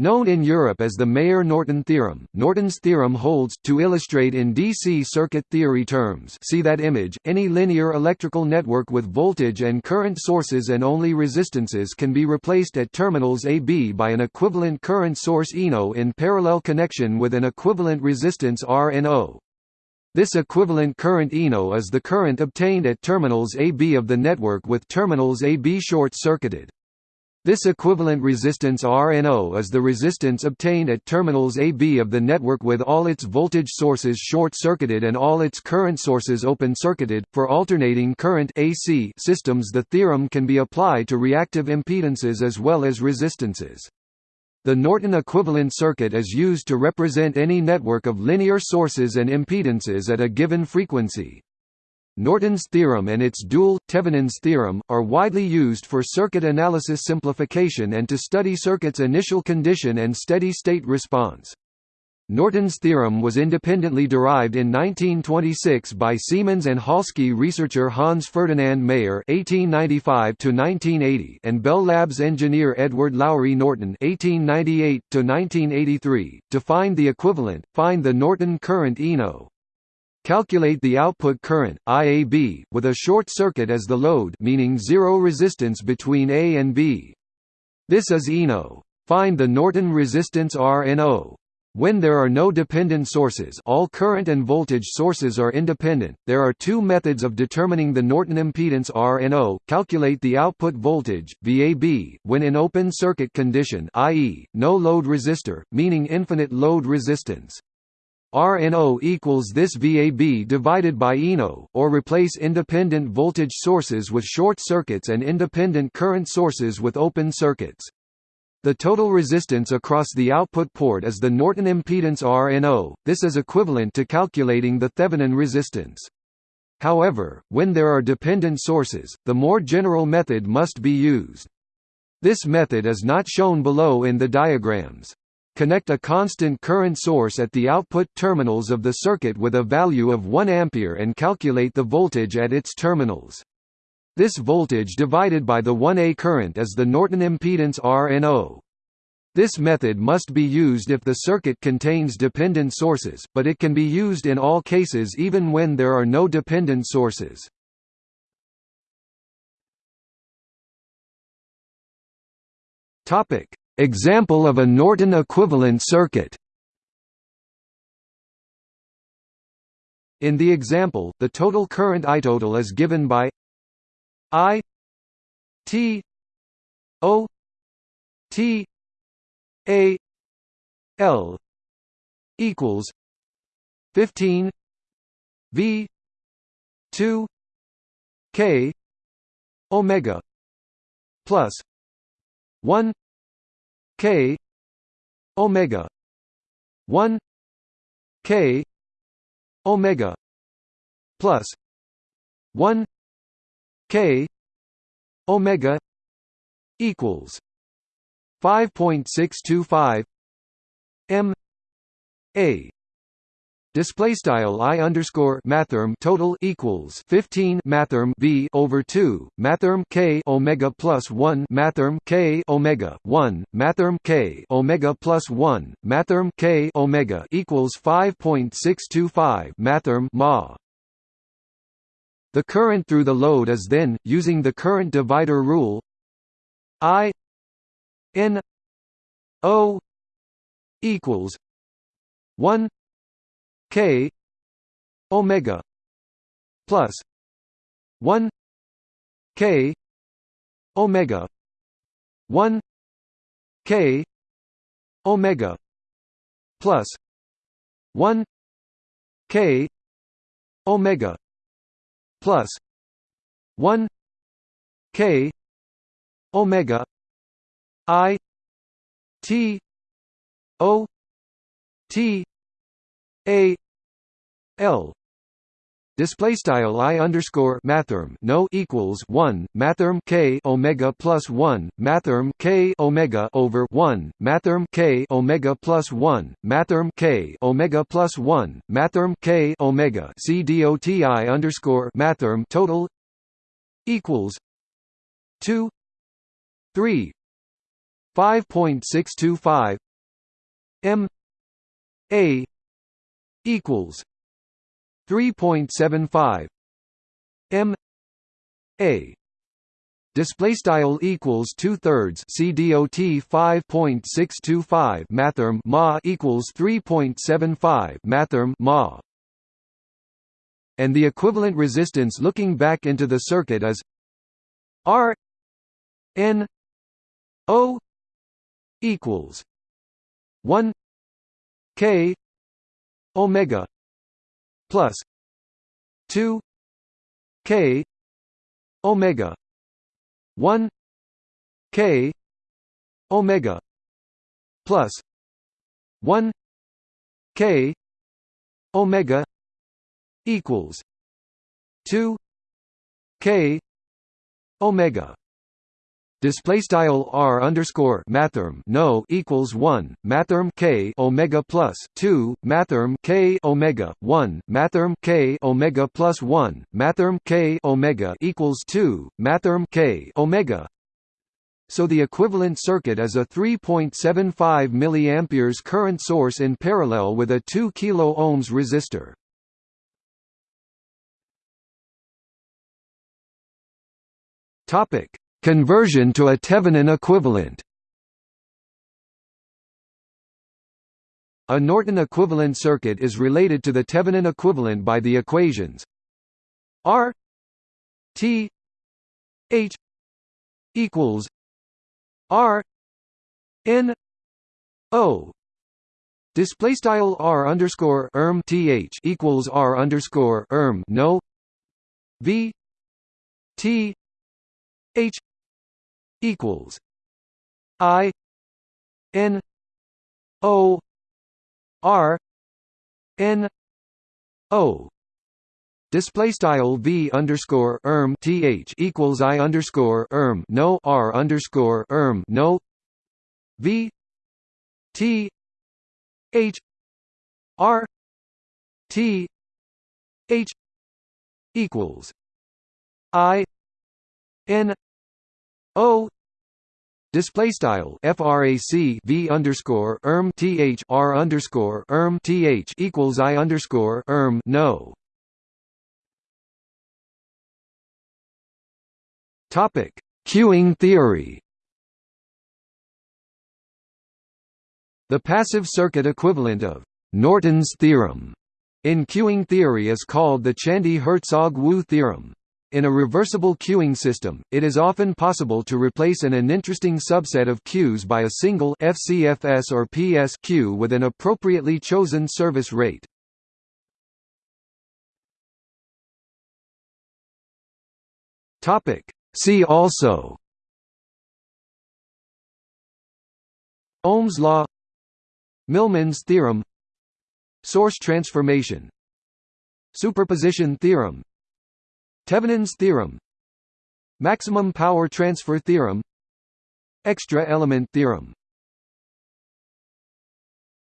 Known in Europe as the Mayer-Norton theorem, Norton's theorem holds, to illustrate in DC circuit theory terms see that image, any linear electrical network with voltage and current sources and only resistances can be replaced at terminals AB by an equivalent current source ENO in parallel connection with an equivalent resistance RNO. This equivalent current ENO is the current obtained at terminals AB of the network with terminals AB short-circuited. This equivalent resistance RNO is the resistance obtained at terminals AB of the network with all its voltage sources short-circuited and all its current sources open-circuited. For alternating current AC systems, the theorem can be applied to reactive impedances as well as resistances. The Norton equivalent circuit is used to represent any network of linear sources and impedances at a given frequency. Norton's theorem and its dual, Thevenin's theorem, are widely used for circuit analysis simplification and to study circuits' initial condition and steady-state response. Norton's theorem was independently derived in 1926 by Siemens and Halske researcher Hans Ferdinand Mayer (1895–1980) and Bell Labs engineer Edward Lowry Norton (1898–1983). To find the equivalent, find the Norton current ENO. Calculate the output current IAB with a short circuit as the load meaning zero resistance between A and B. This is ENO. Find the Norton resistance RNO. When there are no dependent sources all current and voltage sources are independent, there are two methods of determining the Norton impedance RNO, calculate the output voltage, VAB, when in open circuit condition i.e., no load resistor, meaning infinite load resistance. RNO equals this VAB divided by ENO, or replace independent voltage sources with short circuits and independent current sources with open circuits. The total resistance across the output port is the Norton impedance RNO, this is equivalent to calculating the Thevenin resistance. However, when there are dependent sources, the more general method must be used. This method is not shown below in the diagrams. Connect a constant current source at the output terminals of the circuit with a value of 1 ampere and calculate the voltage at its terminals. This voltage divided by the 1A current is the Norton impedance RNO. This method must be used if the circuit contains dependent sources, but it can be used in all cases even when there are no dependent sources. Topic: Example of a Norton equivalent circuit. In the example, the total current I total is given by I T O T A L equals fifteen V two K Omega plus one K omega 1 K omega plus 1 K omega equals 5.625 M A Display style i underscore mathrm total equals fifteen mathrm v over two mathrm k omega plus one mathrm k omega one mathrm k omega plus one mathrm k omega equals five point six two five mathrm ma. The current through the load is then, using the current divider rule, I n o equals one k omega plus 1 k omega 1 k omega plus 1 k omega plus 1 k omega i t o t a L display style i underscore mathrm no equals one mathrm k omega plus one mathrm k omega over one mathrm k omega plus one mathrm k omega plus one mathrm k omega. C doti underscore mathrm total equals two three five point six two five M A equals 3.75 M A. Display style equals two thirds CDOT 5.625 mathrm ma equals 3.75 mathrm ma. And the equivalent resistance looking back into the circuit is R N O equals one K Omega plus two K Omega one K Omega plus one K Omega equals two K Omega Display style r underscore mathrm no equals one mathrm k omega plus two mathrm k omega one mathrm k omega plus one mathrm k omega equals two mathrm k omega. So the equivalent circuit is a 3.75 mA current source in parallel with a 2 kilo ohms resistor. Topic Conversion to a Thevenin equivalent. A Norton equivalent circuit is related to the Thevenin equivalent by the equations R T H equals R N O. Display style R underscore erm th equals R underscore erm no V T H equals I N O R N O. Display style v underscore erm th equals i underscore erm no r underscore erm no. V t h r t h equals i n O display style frac v underscore erm th r underscore erm th equals i underscore erm no. Topic: Queuing theory. The passive circuit equivalent of Norton's theorem in queuing theory is called the Chandy-Herzog-Wu theorem. In a reversible queuing system, it is often possible to replace an uninteresting subset of queues by a single FCFS or PS queue with an appropriately chosen service rate. Topic. See also. Ohm's law. Millman's theorem. Source transformation. Superposition theorem Thevenin's theorem. Maximum power transfer theorem. Extra element theorem